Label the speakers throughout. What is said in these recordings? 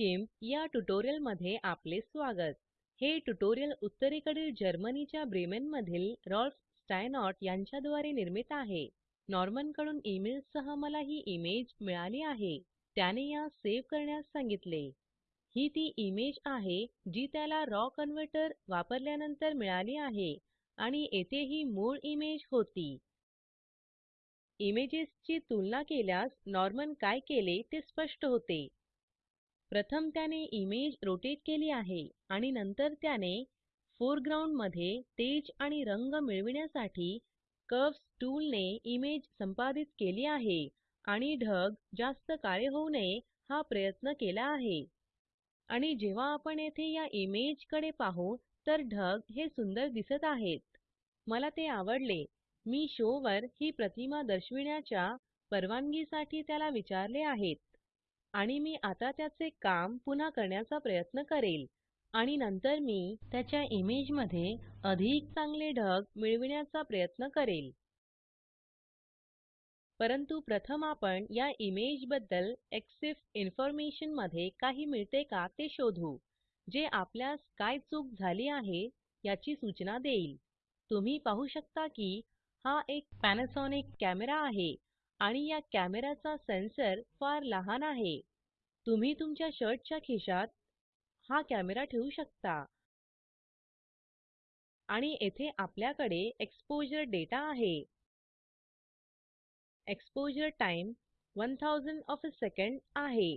Speaker 1: गिम्प या ट्युटोरियल मध्ये आपले स्वागत हे ट्युटोरियल उत्तरेकडील जर्मनीच्या ब्रेमेन मधील रॉल्फ स्टायनॉट यांच्याद्वारे निर्मित आहे नॉर्मन कडून ईमेल सह मला ही इमेज मिळाली आहे त्याने या सेव्ह करण्यास सांगितले ही ती इमेज आहे जी त्याला रॉ कन्व्हर्टर वापरल्यानंतर मिळाली आहे आणि येथे ही मूळ इमेज होती इमेजेसची ची तुलना केल्यास नॉर्मन काय केले ते स्पष्ट होते प्रथम त्याने इमेज रोटेट केली आहे आणि नंतर त्याने फोरग्राउंड मध्ये तेज आणि रंग मिळविण्यासाठी कर्व्स टूलने इमेज संपादित केली आहे आणि ढग जास्त काळे होऊ नये हा प्रयत्न केला आहे आणि जेव्हा आपण येथे या इमेज कडे पाहू तर ढग हे सुंदर दिसत आहेत मला ते आवडले मी शोवर ही प्रतिमा दर्शविण्याच्या परवानगीसाठी त्याला विचारले आहेत आणि मी आता त्याचे काम पुन्हा करण्याचा प्रयत्न करेल आणि नंतर मी त्याच्या इमेज मध्ये अधिक चांगले ढग मिळविण्याचा प्रयत्न करेल परंतु प्रथम आपण या इमेज बद्दल एक्सिफ इन्फॉर्मेशन मध्ये काही मिळते का ते शोधू जे आपल्यास काय चूक झाली आहे याची सूचना देईल तुम्ही पाहू शकता की हा एक पॅनासॉनिक कॅमेरा आहे आणि या कॅमेराचा सेन्सर फार लहान आहे तुम्ही तुमच्या शर्टच्या खिशात हा कॅमेरा ठेवू शकता आणि येथे आपल्याकडे एक्सपोजर डेटा आहे exposure time 1000 of a second आहे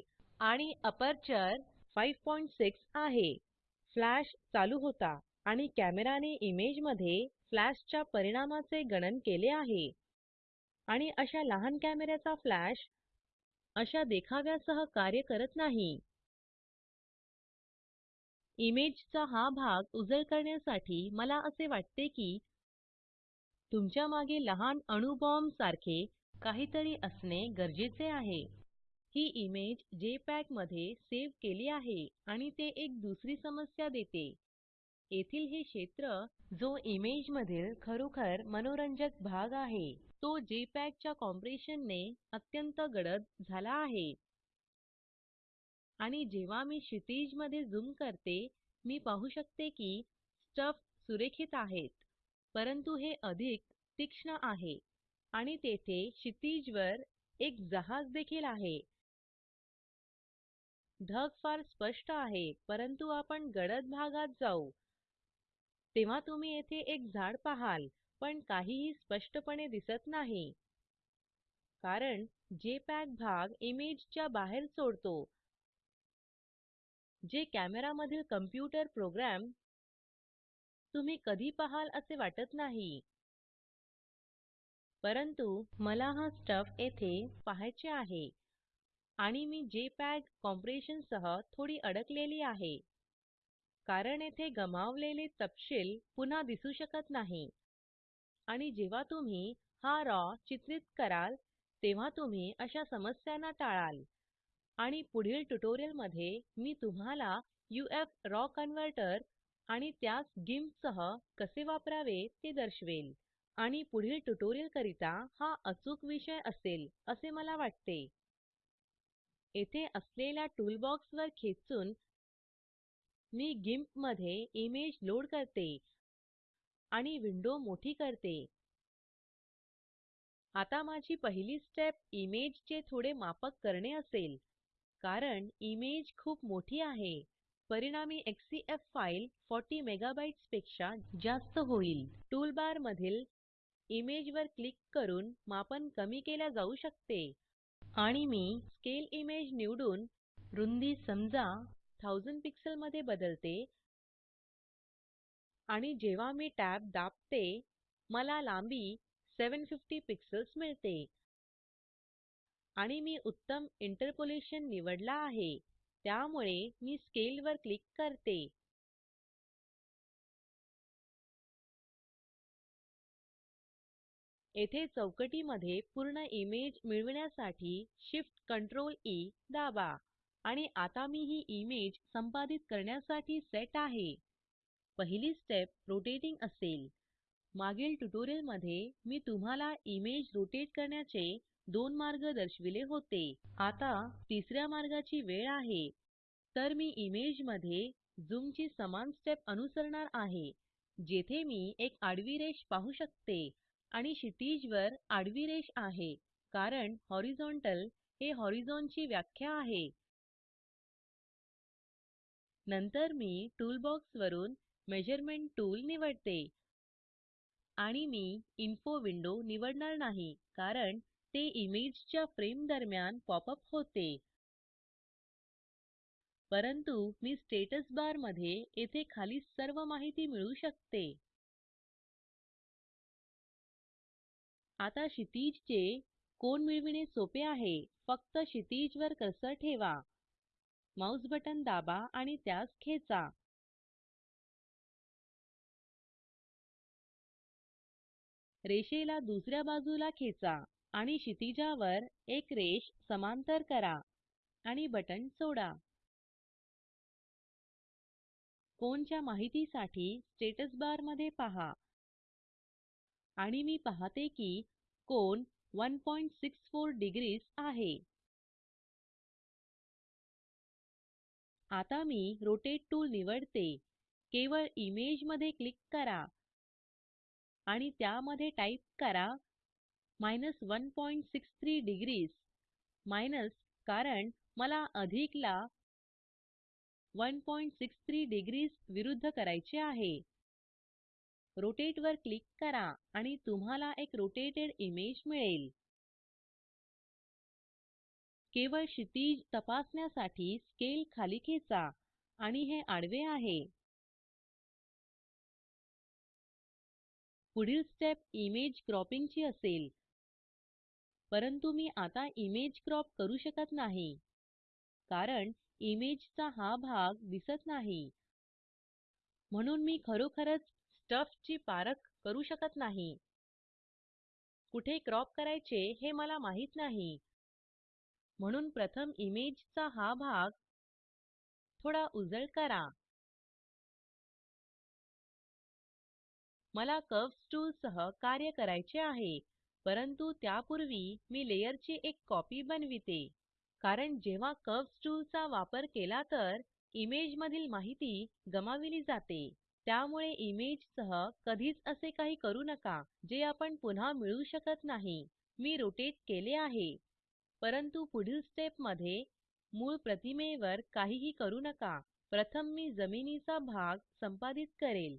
Speaker 1: आणि अपर्चर 56 आहे फ्लॅश चालू होता आणि कॅमेराने इमेजमध्ये फ्लॅशच्या परिणामाचे गणन केले आहे आणि अशा लहान कॅमेऱ्याचा फ्लॅश अशा देखाव्यासह कार्य करत नाही इमेजचा हा भाग उजळ करण्यासाठी मला असे वाटते की तुमच्या मागे लहान अणुबॉम्ब सारखे काहीतरी असणे गरजेचे आहे ही इमेज जे मध्ये सेव्ह केली आहे आणि ते एक दुसरी समस्या देते येथील हे क्षेत्र जो इमेज मधील खरोखर मनोरंजक भाग आहे तो जेपीईजी च्या कॉम्प्रेशन ने अत्यंत गडद झाला आहे आणि जेव्हा मी क्षितिज मध्ये झूम करते मी पाहू शकते की स्टफ सुरेखित आहेत परंतु हे अधिक तीक्ष्ण आहे आणि तेथे क्षितिज वर एक जहाज देखील आहे ढग फार स्पष्ट आहे परंतु आपण गडद भागात जाऊ तेव्हा तुम्ही येथे एक झाड पाहाल पण काहीही स्पष्टपणे दिसत नाही कारण जे जेपीईजी भाग इमेजच्या बाहेर सोडतो जे कॅमेरामधील मधील कंप्यूटर प्रोग्राम तुम्ही कधी पाहाल असे वाटत नाही परंतु मला हा स्टफ येथे पाहायचे आहे आणि मी जे कॉम्प्रेशन सह थोडी अडकलेली आहे कारण येथे गमावलेले तपशील पुन्हा दिसू शकत नाही आणि जेव्हा तुम्ही हा रॉ चित्रित कराल तेव्हा तुम्ही अशा समस्यांना टाळाल आणि पुढील ट्युटोरियल मध्ये मी तुम्हाला यूएफ रॉ कन्व्हर्टर आणि त्यास गिंप सह कसे वापरावे ते दर्शवेल आणि पुढील ट्युटोरियल करिता हा अचूक विषय असेल असे मला वाटते येथे असलेल्या टूलबॉक्स वर खेचून मी गिंप मध्ये इमेज लोड करते आणि विंडो मोठी करते आता माझी पहिली स्टेप इमेजचे थोडे मापक करणे असेल कारण इमेज खूप मोठी आहे परिणामी XCF फाइल 40 मेगाबाईट्स पेक्षा जास्त होईल टूलबार मधील इमेज वर क्लिक करून मापन कमी केल्या जाऊ शकते आणि मी स्केल इमेज निवडून रुंदी समजा 1000 पिक्सेल मध्ये बदलते आणि जेव्हा मी टॅब दाबते मला लांबी 750 पिक्सेल्स मिळते आणि मी उत्तम इंटरपोलेशन निवडला आहे त्यामुळे मी स्केल वर क्लिक करते येथे चौकटी मध्ये पूर्ण इमेज मिळविण्यासाठी Shift Ctrl ई e दाबा आणि आता मी ही इमेज संपादित करण्यासाठी सेट आहे पहिली स्टेप रोटेटिंग असेल मागील ट्यूटोरियल मध्ये मी तुम्हाला इमेज रोटेट करण्याचे दोन मार्ग दर्शविले होते आता तिसऱ्या मार्गाची वेळ आहे तर मी इमेज मध्ये झूम समान स्टेप अनुसरणार आहे जेथे मी एक आडवी रेष पाहू शकते आणि क्षितिज आडवी रेष आहे कारण हॉरिझोंटल हे हॉरिझोन व्याख्या आहे नंतर मी टूलबॉक्स वरून मेजरमेंट टूल निवडते आणि मी इन्फो विंडो निवडणार नाही कारण ते इमेजच्या फ्रेम दरम्यान पॉप होते परंतु मी स्टेटस बार मध्ये येथे खाली सर्व माहिती मिळू शकते आता क्षितिज चे कोन मिळविणे सोपे आहे फक्त क्षितिज वर कर्सर ठेवा माउस बटन दाबा आणि त्यास खेचा रेषेला दुसऱ्या बाजूला खेचा आणि क्षितिजावर एक रेष समांतर करा आणि बटण सोडा कोणच्या माहितीसाठी स्टेटस बार मध्ये पहा आणि मी पाहते की कोन 164 डिग्रीज आहे आता मी रोटेट टूल निवडते केवळ इमेज मध्ये क्लिक करा आणि त्यामध्ये टाईप करा 163 डिग्रीज माइनस कारण मला अधिकला 163 डिग्रीज विरुद्ध करायचे आहे रोटेट वर क्लिक करा आणि तुम्हाला एक रोटेटेड इमेज मिळेल केवळ क्षितिज तपासण्यासाठी स्केल खाली खेचा आणि हे आडवे आहे पुढील स्टेप इमेज क्रॉपिंग ची असेल परंतु मी आता इमेज क्रॉप करू शकत नाही कारण इमेजचा हा भाग दिसत नाही म्हणून मी खरोखरच स्टफची पारख करू शकत नाही कुठे क्रॉप करायचे हे मला माहित नाही म्हणून प्रथम इमेजचा हा भाग थोडा उजळ करा मला कर्व्हस टूल सह कार्य करायचे आहे परंतु त्यापूर्वी मी लेयरची एक कॉपी बनविते कारण जेव्हा कर्व्हस टूल चा वापर केला तर इमेज मधील माहिती गमाविली जाते त्यामुळे इमेज सह कधीच असे काही करू नका जे आपण पुन्हा मिळवू शकत नाही मी रोटेट केले आहे परंतु पुढील स्टेप मध्ये मूळ प्रतिमेवर काहीही करू नका प्रथम मी जमिनीचा भाग संपादित करेल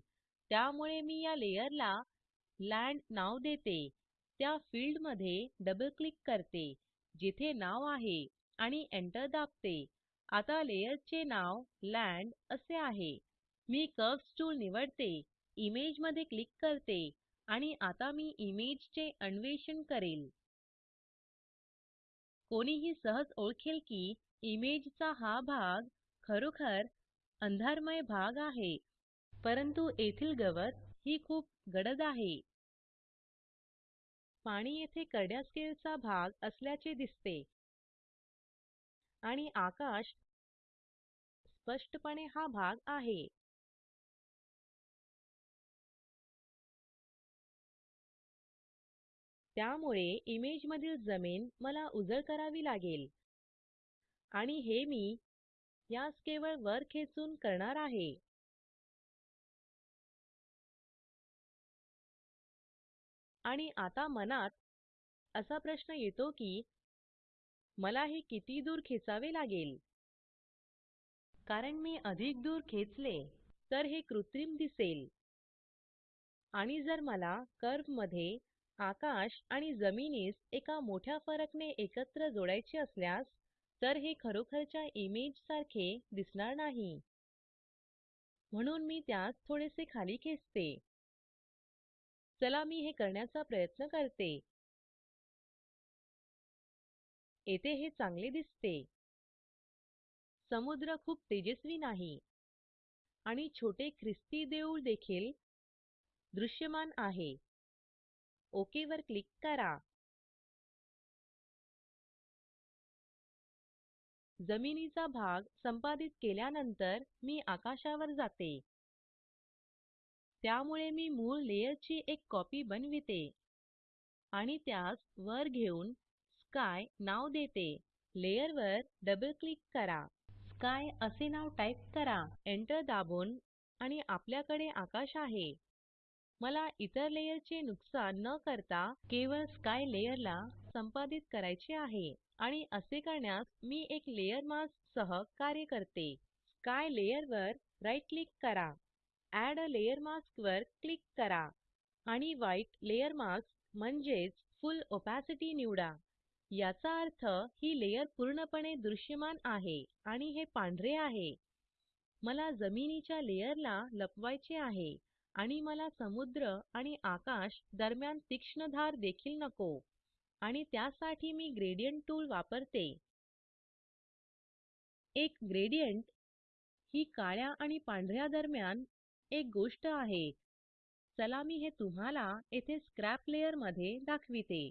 Speaker 1: त्यामुळे मी या लेयरला लँड नाव देते त्या फील्ड मध्ये डबल क्लिक करते जिथे नाव आहे आणि एंटर दाबते आता लेयरचे नाव लँड असे आहे मी कर्व्स टूल निवडते इमेज मध्ये क्लिक करते आणि आता मी इमेजचे अन्वेषण करेल कोणीही सहज ओळखेल की इमेजचा हा भाग खरोखर अंधारमय भाग आहे परंतु येथील गवत ही खूप गडद आहे पाणी येथे करड्या भाग असल्याचे दिसते
Speaker 2: आणि आकाश स्पष्टपणे हा भाग आहे
Speaker 1: त्यामुळे इमेज मधील जमीन मला उजळ करावी लागेल आणि हे मी यास केवळ वर खेचून करणार आहे आणि आता मनात असा प्रश्न येतो की मला हे किती दूर खेचावे लागेल कारण मी अधिक दूर खेचले तर हे कृत्रिम दिसेल आणि जर मला कर्व मध्ये आकाश आणि जमिनीस एका मोठ्या फरकने एकत्र जोडायचे असल्यास तर हे खरोखरच्या इमेज सारखे दिसणार नाही म्हणून मी त्यास थोडेसे खाली खेचते चला मी
Speaker 2: हे करण्याचा प्रयत्न करते येथे
Speaker 1: हे चांगले दिसते समुद्र खूप तेजस्वी नाही आणि छोटे ख्रिस्ती देऊळ देखील दृश्यमान आहे
Speaker 2: ओके वर क्लिक करा
Speaker 1: जमिनीचा भाग संपादित केल्यानंतर मी आकाशावर जाते त्यामुळे मी मूळ लेयरची एक कॉपी बनविते आणि त्यास वर घेऊन स्काय नाव देते लेयरवर डबल क्लिक करा स्काय असे नाव टाईप करा एंटर दाबून आणि आपल्याकडे आकाश आहे मला इतर लेयरचे नुकसान न करता केवळ स्काय लेयरला संपादित करायचे आहे आणि असे करण्यास मी एक लेयर मास्क सह कार्य करते स्काय लेयरवर राईट क्लिक करा एड अ लेयर मास्क वर क्लिक करा आणि व्हाईट लेयर मास्क म्हणजेच फुल ओपॅसिटी निवडा याचा अर्थ ही लेयर पूर्णपणे दृश्यमान आहे आणि हे पांढरे आहे मला जमिनीच्या लेयरला लपवायचे आहे आणि मला समुद्र आणि आकाश दरम्यान तीक्ष्ण धार देखील नको आणि त्यासाठी मी ग्रेडियंट टूल वापरते एक ग्रेडियंट ही काळ्या आणि पांढऱ्या दरम्यान एक गोष्ट आहे चला मी हे तुम्हाला येथे स्क्रॅप लेयर मध्ये दाखविते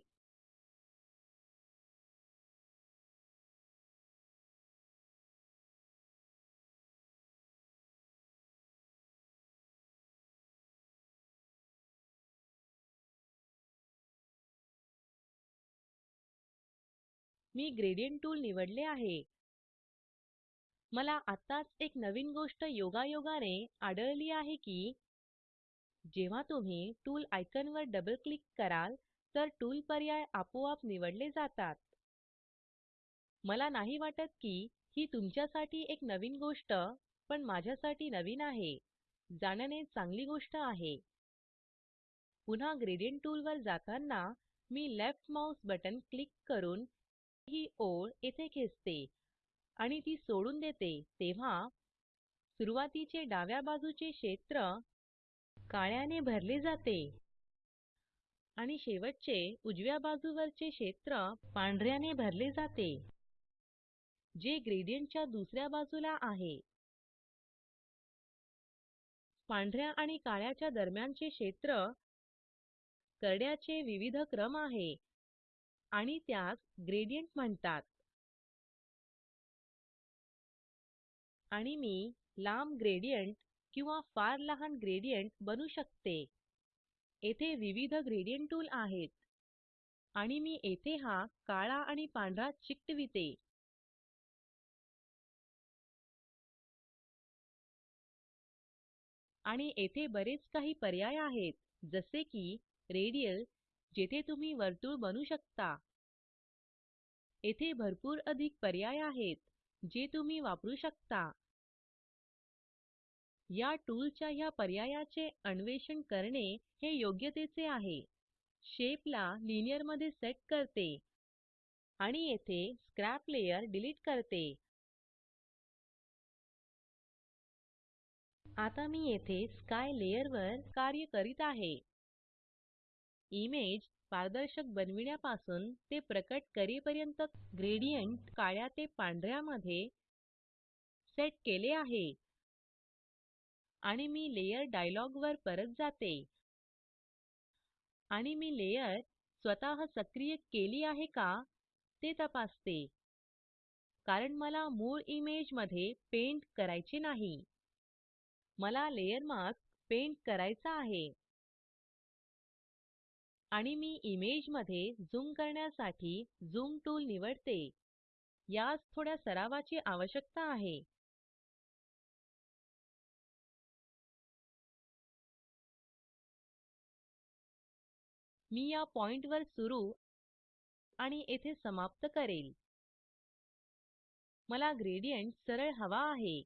Speaker 2: मी ग्रेडियंट
Speaker 1: टूल निवडले आहे मला आत्ताच एक नवीन गोष्ट योगायोगाने आढळली आहे की जेव्हा तुम्ही टूल आयकॉनवर डबल क्लिक कराल तर टूल पर्याय आपोआप निवडले जातात मला नाही वाटत की ही तुमच्यासाठी एक नवीन गोष्ट पण माझ्यासाठी नवीन आहे जाणणे चांगली गोष्ट आहे पुन्हा ग्रेडियंट टूल वर जाताना मी लेफ्ट माउस बटन क्लिक करून ही ओळ येथे खेचते आणि ती सोडून देते तेव्हा सुरुवातीचे डाव्या बाजूचे क्षेत्र काळ्याने भरले जाते आणि शेवटचे उजव्या बाजूवरचे क्षेत्र पांढऱ्याने भरले जाते जे ग्रेडियंटच्या दुसऱ्या बाजूला आहे पांढऱ्या आणि काळ्याच्या दरम्यानचे क्षेत्र करड्याचे विविध क्रम आहे आणि त्यास ग्रेडियंट म्हणतात आणि मी लांब ग्रेडियंट किंवा फार लहान ग्रेडियंट बनू शकते येथे विविध ग्रेडियंट टूल आहेत आणि मी येथे हा काळा आणि पांढरा चिकटविते आणि येथे बरेच काही पर्याय आहेत जसे की रेडियल जेथे तुम्ही वर्तुळ बनू शकता येथे भरपूर अधिक पर्याय आहेत जे तुम्ही वापरू शकता या टूलच्या ह्या पर्यायाचे अन्वेषण करणे हे योग्यतेचे आहे शेप ला लिनियर मध्ये सेट करते आणि येथे
Speaker 2: स्क्रॅप लेयर डिलीट करते
Speaker 1: आता मी येथे स्काय लेयर वर कार्य करीत आहे इमेज पारदर्शक बनविण्यापासून ते प्रकट करेपर्यंत ग्रेडियंट काळ्या ते पांढऱ्यामध्ये सेट केले आहे आणि मी लेयर डायलॉग वर परत जाते आणि मी लेयर स्वतः सक्रिय केली आहे का ते तपासते कारण मला मूळ इमेज मध्ये पेंट करायचे नाही मला लेयर मास्क पेंट करायचा आहे आणि मी इमेज मध्ये ज़ूम करण्यासाठी झूम टूल निवडते यास थोड्या सरावाची आवश्यकता आहे मी या पॉइंटवर वर सुरू आणि येथे समाप्त करेल मला ग्रेडियंट सरळ हवा आहे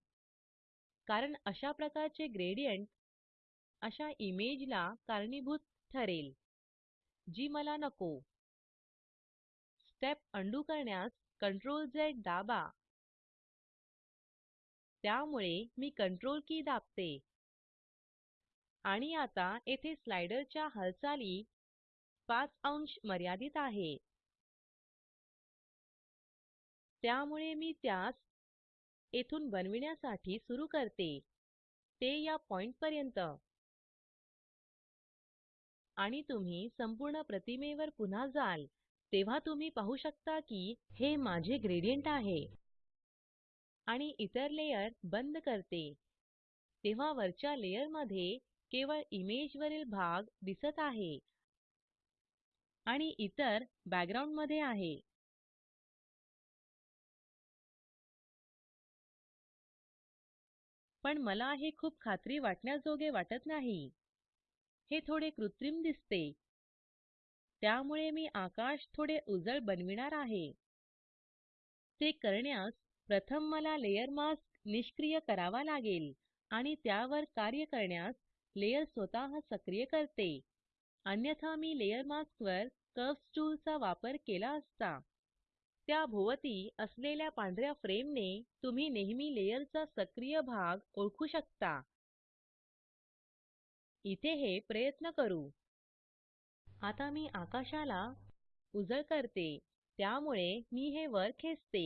Speaker 1: कारण अशा प्रकारचे ग्रेडियंट अशा इमेजला कारणीभूत ठरेल जी मला नको स्टेप उंडो करण्यास कंट्रोल CTRLZ दाबा त्यामुळे मी कंट्रोल की दाबते आणि आता येथे स्लाइडर हालचाली 5 अंश मर्यादित आहे त्यामुळे मी त्यास येथून बनविण्यासाठी सुरू करते ते या पॉइंट पर्यंत आणि तुम्ही संपूर्ण प्रतिमेवर पुन्हा जाल तेव्हा तुम्ही पाहू शकता की हे माझे ग्रेडियंट आहे आणि इतर लेयर बंद करते तेव्हा वरच्या लेयर मध्ये केवळ इमेज भाग दिसत आहे आणि इतर बॅकग्राउंड मध्ये आहे
Speaker 2: पण मला हे
Speaker 1: खूप खात्री वाटण्याजोगे वाटत नाही हे थोडे कृत्रिम दिसते त्यामुळे मी आकाश थोडे उजळ बनविणार आहे ते करण्यास प्रथम मला लेयर मास्क निष्क्रिय करावा लागेल आणि त्यावर कार्य करण्यास लेयर स्वतः सक्रिय करते अन्यथा मी लेयर मास्कवर वर टूलचा वापर केला असता त्या भोवती असलेल्या पांढऱ्या फ्रेमने तुम्ही नेहमी लेयरचा सक्रिय भाग ओळखू शकता इथे हे प्रयत्न करू आता मी आकाशाला उजळ करते त्यामुळे मी हे वर
Speaker 2: खेचते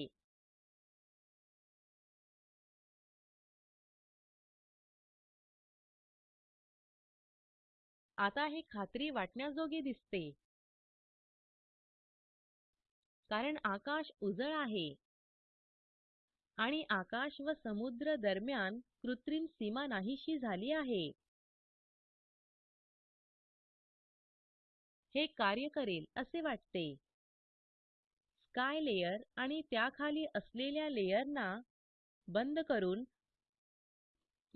Speaker 2: आता हे खात्री वाटण्याजोगे दिसते कारण आकाश उजळ आहे आणि आकाश व समुद्र दरम्यान कृत्रिम सीमा नाहीशी झाली आहे
Speaker 1: हे कार्य करेल असे वाटते स्काय लेयर आणि त्या खाली असलेल्या लेयरना ना बंद करून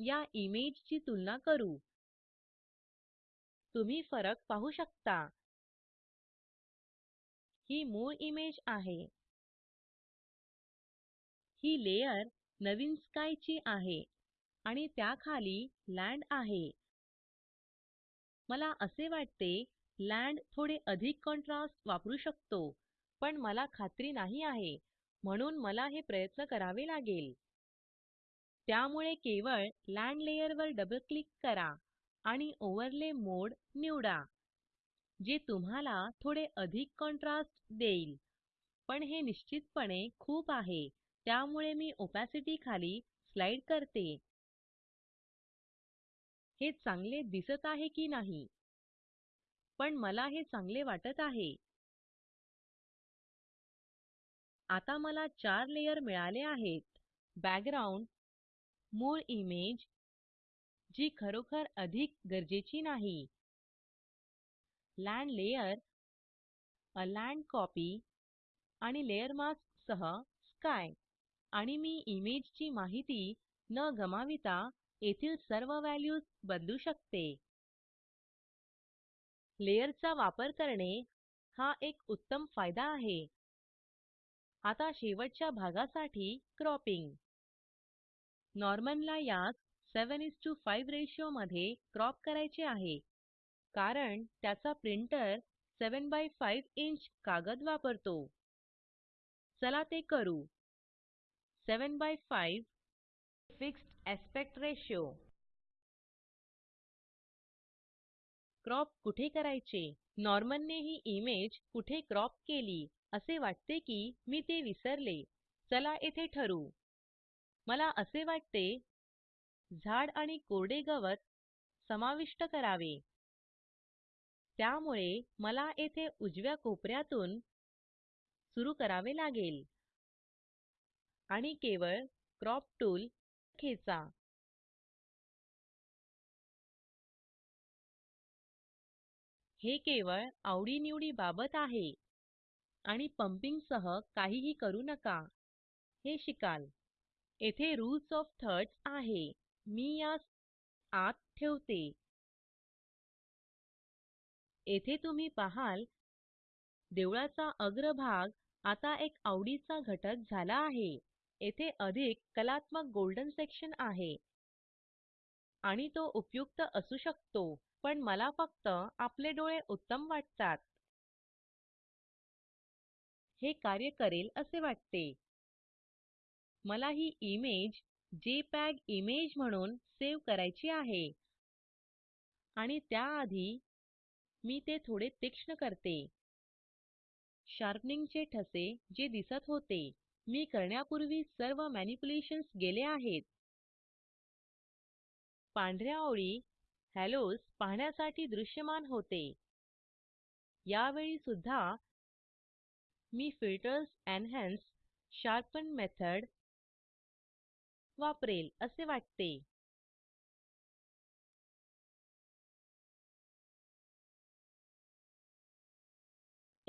Speaker 1: या इमेज ची तुलना करू तुम्ही फरक पाहू शकता
Speaker 2: ही मूळ इमेज आहे
Speaker 1: ही लेयर नवीन स्काय ची आहे आणि त्या खाली लँड आहे मला असे वाटते लँड थोडे अधिक कॉन्ट्रास्ट वापरू शकतो पण मला खात्री नाही आहे म्हणून मला हे प्रयत्न करावे लागेल त्यामुळे केवळ लँड लेयर वर डबल क्लिक करा आणि ओव्हरले मोड निवडा जे तुम्हाला थोडे अधिक कॉन्ट्रास्ट देईल पण हे निश्चितपणे खूप आहे त्यामुळे मी ओपॅसिटी खाली स्लाइड करते हे चांगले दिसत आहे की नाही पण मला हे चांगले वाटत आहे आता मला चार लेयर मिळाले आहेत बॅकग्राउंड मूळ इमेज जी खरोखर अधिक गरजेची नाही land layer a land copy आणि लेयर मास्क सह स्काय आणि मी इमेजची माहिती न गमाविता येथील सर्व व्हॅल्यूज बदलू शकते लेअरचा वापर करणे हा एक उत्तम फायदा आहे आता शेवटच्या भागासाठी क्रॉपिंग 7 is to 75 रेशो मध्ये क्रॉप करायचे आहे कारण त्याचा प्रिंटर 5 इंच कागद वापरतो चला ते करू five fixed aspect ratio crop कुठे करायचे नॉर्मनने ही इमेज कुठे क्रॉप केली असे वाटते की मी ते विसरले चला येथे ठरू. मला असे वाटते झाड आणि कोरडे गवत समाविष्ट करावे त्यामुळे मला येथे उजव्या कोपऱ्यातून सुरू करावे लागेल आणि केवळ क्रॉप टूल खेचा
Speaker 2: हे केवळ
Speaker 1: आवडीनिवडी बाबत आहे आणि पंपिंग सह काहीही करू नका हे शिकाल येथे रूल्स ऑफ थर्ड्स आहे मी यास आत ठेवते येथे तुम्ही पाहाल देवळाचा अग्रभाग आता एक आवडीचा घटक झाला आहे येथे अधिक कलात्मक गोल्डन सेक्शन आहे आणि तो उपयुक्त असू शकतो पण मला फक्त आपले डोळे उत्तम वाटतात हे कार्य करेल असे वाटते मला ही इमेज जेपीईजी इमेज म्हणून सेव्ह करायची आहे आणि त्याआधी मी ते थोडे तीक्ष्ण करते शार्पनिंग चे ठसे जे दिसत होते मी करण्यापूर्वी सर्व मॅनिप्युलेशन्स गेले आहेत पांढऱ्या ओळी हॅलोज पाहण्यासाठी दृश्यमान होते यावेळी सुद्धा मी फिल्टर्स एन्हान्स शार्पन मेथड वापरेल असे वाटते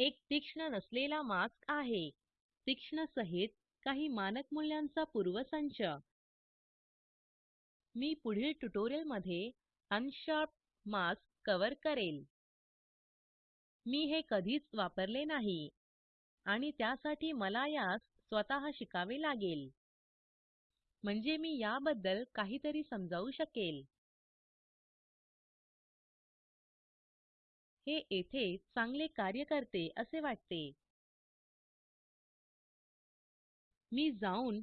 Speaker 1: एक तीक्ष्ण नसलेला मास्क आहे तीक्ष्ण सहित काही मानक मूल्यांचा पूर्वसंच मी पुढील ट्युटोरियलमध्ये मध्ये अनशार्प मास्क कव्हर करेल मी हे कधीच वापरले नाही आणि त्यासाठी मला यास स्वतः शिकावे लागेल म्हणजे मी याबद्दल काहीतरी समजावू
Speaker 2: शकेल हे येथे चांगले कार्य करते असे वाटते मी जाऊन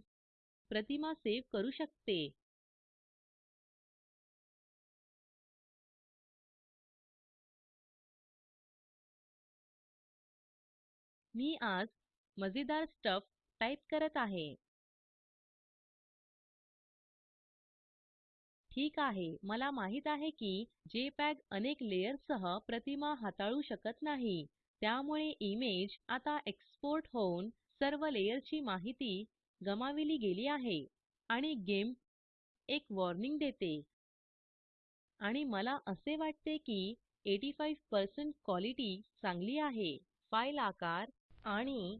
Speaker 2: प्रतिमा सेव्ह करू शकते मी आज मजेदार स्टफ टाइप
Speaker 1: करत आहे ठीक आहे मला माहित आहे की पॅग अनेक लेयर सह प्रतिमा हाताळू शकत नाही त्यामुळे इमेज आता एक्सपोर्ट होऊन सर्व लेयरची माहिती गमाविली गेली आहे आणि गेम एक वॉर्निंग देते आणि मला असे वाटते की 85 क्वालिटी चांगली आहे फाइल आकार आणि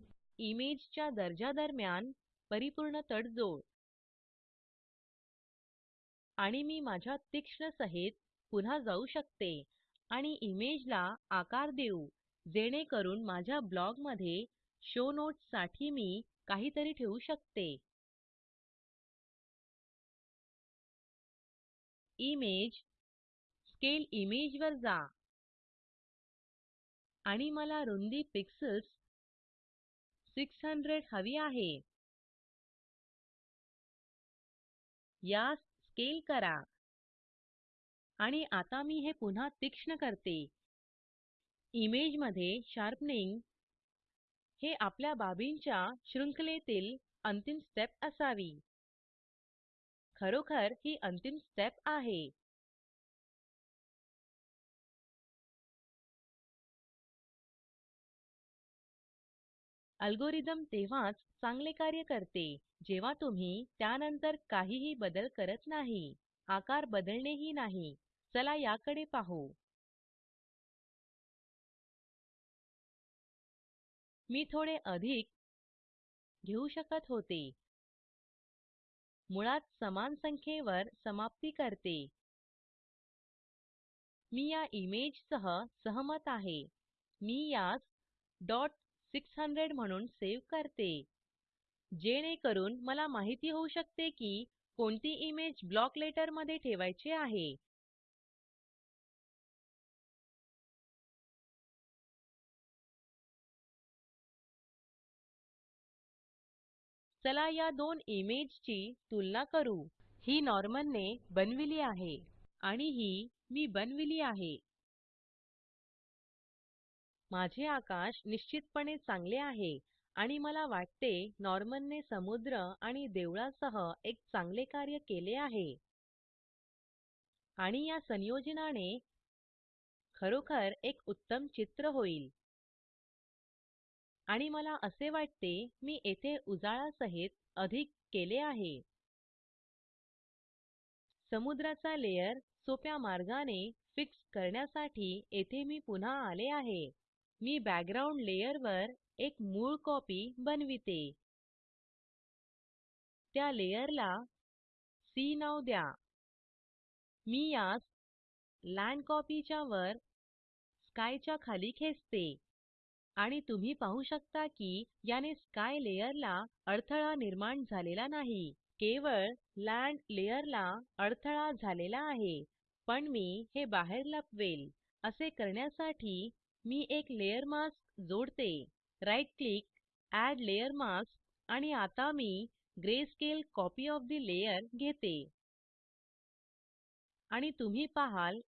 Speaker 1: इमेजच्या च्या दर्जा दरम्यान परिपूर्ण तडजोड आणि मी माझ्या तीक्ष्ण सहित पुन्हा जाऊ शकते आणि इमेजला आकार देऊ जेणेकरून माझ्या ब्लॉग मध्ये शो नोट्स साठी मी काहीतरी ठेवू शकते इमेज स्केल इमेज वर जा आणि मला रुंदी पिक्सेल्स 600 हवी आहे
Speaker 2: यास स्केल करा
Speaker 1: आणि आता मी हे पुन्हा तीक्ष्ण करते इमेज मध्ये शार्पनिंग हे आपल्या बाबींच्या शृंखलेतील अंतिम स्टेप असावी खरोखर ही अंतिम स्टेप आहे अल्गोरिदम तेव्हाच चांगले कार्य करते जेव्हा तुम्ही त्यानंतर काहीही बदल करत नाही आकार बदलणेही नाही चला याकडे पाहू
Speaker 2: मी थोडे अधिक घेऊ शकत
Speaker 1: होते मुळात समान संख्येवर समाप्ती करते मी या इमेज सहमत आहे मी यास डॉट 600 म्हणून सेव्ह करते जेणेकरून मला माहिती होऊ शकते की कोणती इमेज ब्लॉक लेटर मध्ये ठेवायची आहे चला या दोन इमेजची तुलना करू ही नॉर्मन बनविली आहे आणि ही मी बनविली आहे माझे आकाश निश्चितपणे चांगले आहे आणि मला वाटते नॉर्मनने समुद्र आणि देवळासह एक चांगले कार्य केले आहे आणि या संयोजनाने खरोखर एक उत्तम चित्र होईल आणि मला असे वाटते मी येथे उजाळा सहित अधिक केले आहे समुद्राचा लेयर सोप्या मार्गाने फिक्स करण्यासाठी येथे मी पुन्हा आले आहे मी बॅकग्राउंड लेयर वर एक मूळ कॉपी बनविते त्या लेयरला सी नाव द्या मी यास लँड कॉपीच्या वर स्कायच्या खाली खेचते आणि तुम्ही पाहू शकता की याने स्काय लेयरला अडथळा निर्माण झालेला नाही केवळ लँड लेयरला अडथळा झालेला आहे पण मी हे बाहेर लपवेल असे करण्यासाठी मी एक लेयर मास्क जोडते right click add layer mask आणि आता मी grey scale copy of the layer घेते आणि तुम्ही पाहाल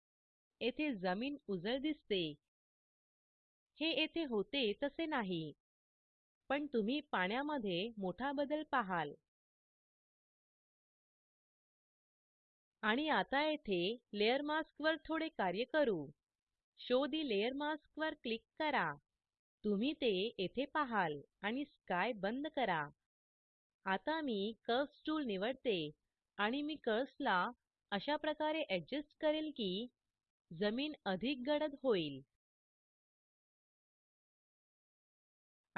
Speaker 1: येथे जमीन उजळ दिसते हे येथे होते तसे नाही पण तुम्ही पाण्यामध्ये मोठा बदल पाहाल आणि आता येथे लेयर मास्क वर थोडे कार्य करू शो ठे लेयर मास्क वर क्लिक करा तुम्ही ते येथे पाहाल आणि स्काय बंद करा आता मी कर्स टूल निवडते आणि मी कर्सला ला अशा प्रकारे एडजस्ट करेल की जमीन अधिक गडद होईल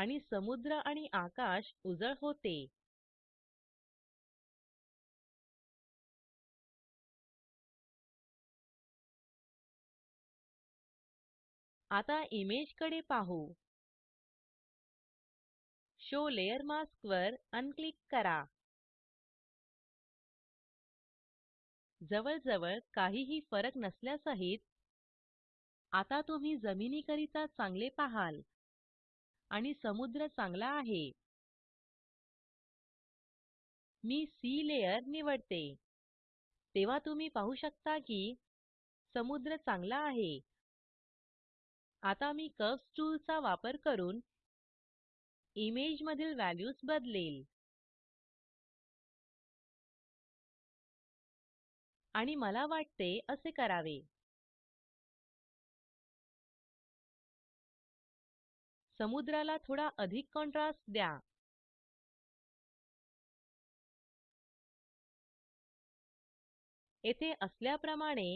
Speaker 1: आणि समुद्र आणि आकाश उजळ होते
Speaker 2: आता इमेज कडे पाहू. शो लेयर मास्क वर
Speaker 1: अनक्लिक करा जवळजवळ काहीही फरक नसल्यासहित आता तुम्ही जमिनी चांगले पाहाल आणि समुद्र चांगला आहे मी सी लेयर निवडते तेव्हा तुम्ही पाहू शकता की समुद्र चांगला आहे आता मी कर्व्हस टूल चा वापर करून इमेज मधील व्हॅल्यूज बदलेल
Speaker 2: आणि मला वाटते असे करावे समुद्राला थोडा अधिक कॉन्ट्रास्ट द्या येथे असल्याप्रमाणे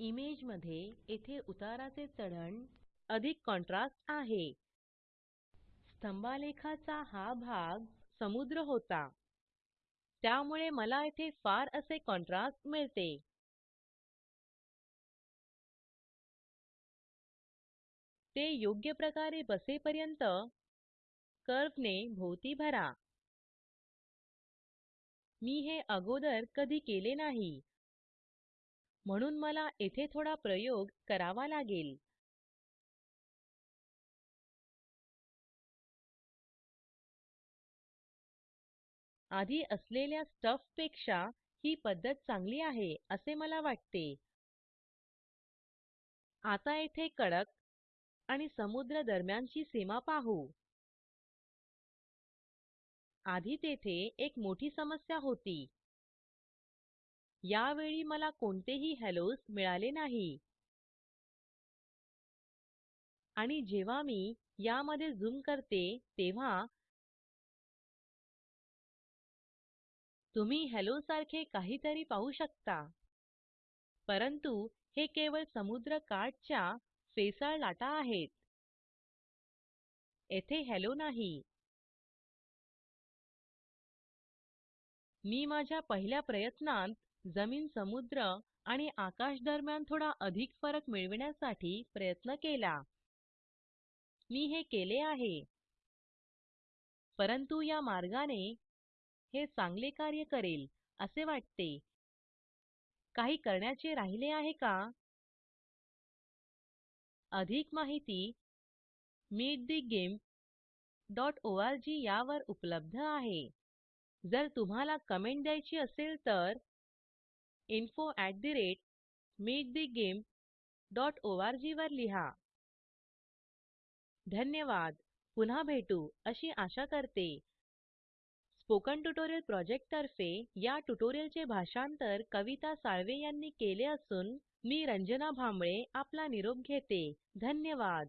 Speaker 1: इमेज मध्ये येथे उताराचे चढण अधिक कॉन्ट्रास्ट आहे स्तंभालेखाचा हा भाग समुद्र होता त्यामुळे मला येथे फार असे कॉन्ट्रास्ट मिळते ते योग्य प्रकारे बसेपर्यंत कर्वने ने भोवती भरा मी हे अगोदर कधी केले नाही म्हणून मला येथे थोडा प्रयोग करावा लागेल आधी असलेल्या स्टफ पेक्षा ही पद्धत चांगली आहे असे मला वाटते आता येथे कडक आणि समुद्र दरम्यानची सीमा पाहू आधी तेथे एक मोठी समस्या होती यावेळी मला कोणतेही हेलोस मिळाले नाही आणि जेव्हा मी यामध्ये झूम करते तेव्हा तुम्ही हॅलो सारखे काहीतरी पाहू शकता परंतु हे केवळ समुद्र काठच्या फेसाळ लाटा आहेत येथे हॅलो नाही मी माझ्या पहिल्या प्रयत्नांत जमीन समुद्र आणि आकाश दरम्यान थोडा अधिक फरक मिळविण्यासाठी प्रयत्न केला मी हे केले आहे परंतु या मार्गाने हे चांगले कार्य करेल असे वाटते काही करण्याचे राहिले आहे का अधिक माहिती जी यावर उपलब्ध आहे जर तुम्हाला कमेंट द्यायची असेल तर इन्फो जी वर लिहा धन्यवाद पुन्हा भेटू अशी आशा करते स्पोकन ट्युटोरियल प्रोजेक्ट तर्फे या ट्युटोरियलचे भाषांतर कविता साळवे यांनी केले असून मी रंजना भांबळे आपला निरोप घेते धन्यवाद